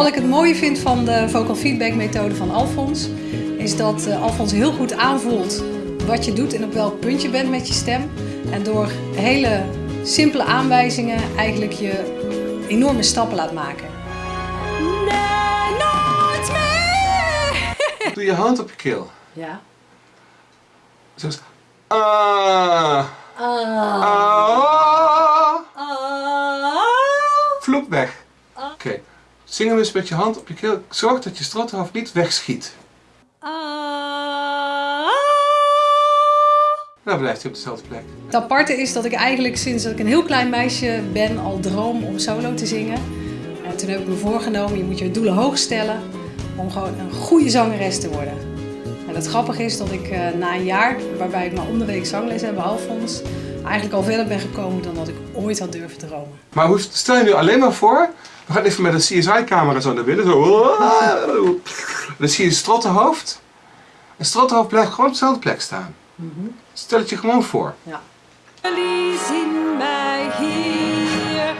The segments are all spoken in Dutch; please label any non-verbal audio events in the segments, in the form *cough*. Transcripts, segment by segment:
Wat ik het mooie vind van de vocal feedback methode van Alfons, is dat uh, Alfons heel goed aanvoelt wat je doet en op welk punt je bent met je stem. En door hele simpele aanwijzingen eigenlijk je enorme stappen laat maken. Nee, nooit meer! Doe je hand op je keel. Ja. Zoals... Ah. Ah. Ah. Zing hem eens met je hand op je keel. Zorg dat je strottenhoofd niet wegschiet. Ah. Dan blijft hij op dezelfde plek. Het aparte is dat ik eigenlijk sinds dat ik een heel klein meisje ben al droom om solo te zingen. En toen heb ik me voorgenomen, je moet je doelen hoog stellen om gewoon een goede zangeres te worden. En het grappige is dat ik uh, na een jaar, waarbij ik maar om de week zangles heb bij Alfons, eigenlijk al verder ben gekomen dan dat ik ooit had durven dromen. Maar hoe, stel je nu alleen maar voor, we gaan even met een CSI-camera zo naar binnen, zo. *laughs* Dan zie je een strottenhoofd. Een strottenhoofd blijft gewoon op dezelfde plek staan. Stel het je gewoon voor. Ja. Jullie zien mij hier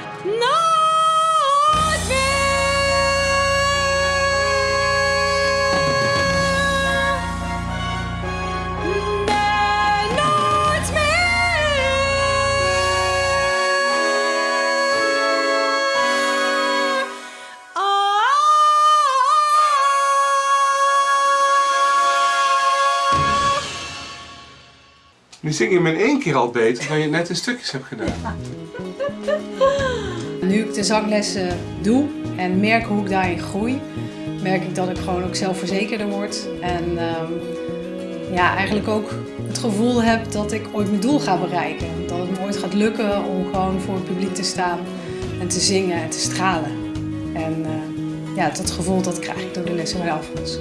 Nu zing je hem in één keer al beter dan je net in stukjes hebt gedaan. *laughs* Nu ik de zanglessen doe en merk hoe ik daarin groei, merk ik dat ik gewoon ook zelfverzekerder word. En ehm, ja, eigenlijk ook het gevoel heb dat ik ooit mijn doel ga bereiken. Dat het me ooit gaat lukken om gewoon voor het publiek te staan en te zingen en te stralen. En eh, ja, dat gevoel dat krijg ik door de lessen bij Alfons.